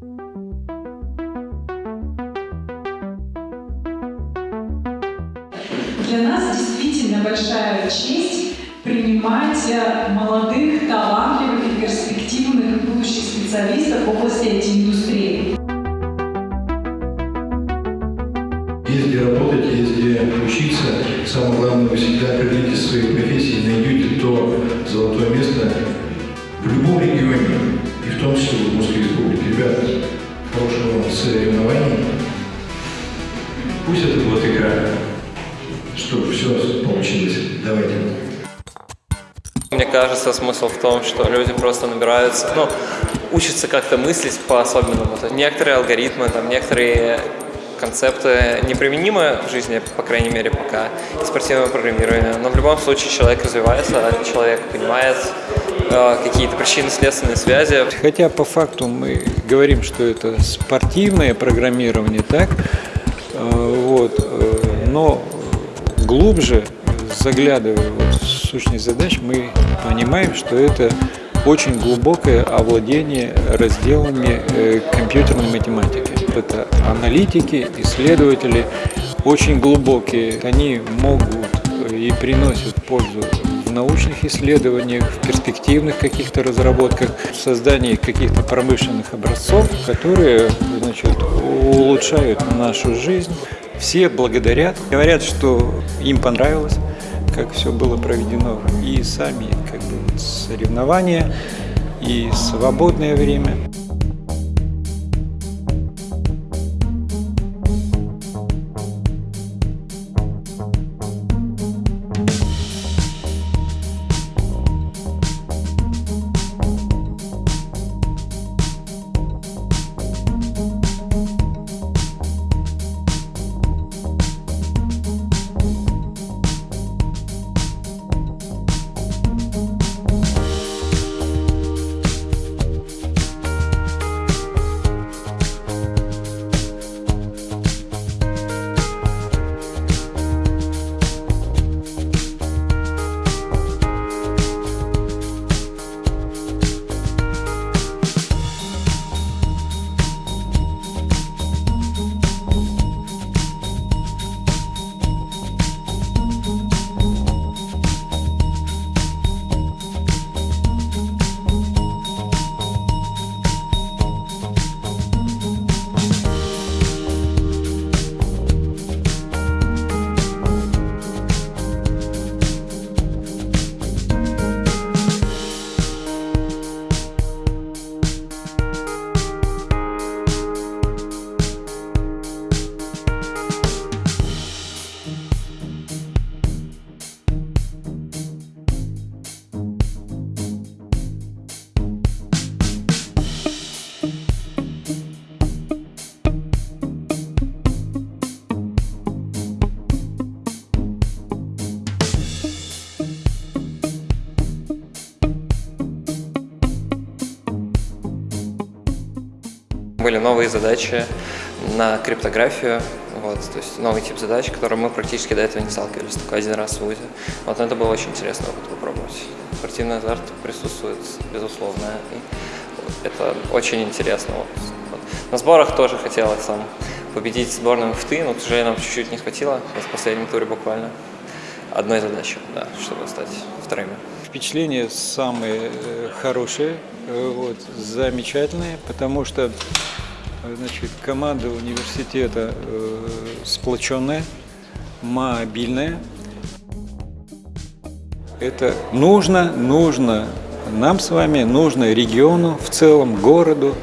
Для нас действительно большая честь принимать э, молодых, талантливых и перспективных будущих специалистов в области IT-индустрии. Есть где работать, есть где учиться. Самое главное, вы всегда определитесь в своей профессии, найдете то золотое место в любом регионе, и в том числе Удмуртской республике. Ребята, хорошего вам соревнований. Пусть это будет игра, чтобы все получилось. Давайте. Мне кажется, смысл в том, что люди просто набираются, ну, учатся как-то мыслить по-особенному. Некоторые алгоритмы, там, некоторые концепты неприменимы в жизни, по крайней мере, пока, и спортивное программирование. Но в любом случае человек развивается, человек понимает э, какие-то причинно-следственные связи. Хотя по факту мы говорим, что это спортивное программирование, так, э, вот, э, но глубже, заглядывая вот в сущность задач, мы понимаем, что это очень глубокое овладение разделами э, компьютерной математики. Это аналитики, исследователи, очень глубокие. Они могут и приносят пользу в научных исследованиях, в перспективных каких-то разработках, в создании каких-то промышленных образцов, которые значит, улучшают нашу жизнь. Все благодарят, говорят, что им понравилось, как все было проведено, и сами как бы соревнования, и свободное время. Были новые задачи на криптографию, вот, то есть новый тип задач, который мы практически до этого не сталкивались, только один раз в ВУЗе. Вот, но это было очень интересно опыт попробовать. Спортивный азарт присутствует, безусловно, и это очень интересно. Вот, вот. На сборах тоже хотелось там победить сборную МФТ, но, к сожалению, нам чуть-чуть не хватило, в последнем туре буквально одной задачи, да, чтобы стать вторыми. Впечатления самые э, хорошие, э, вот, замечательные, потому что значит, команда университета э, сплоченная, мобильная. Это нужно, нужно нам с вами, нужно региону в целом, городу,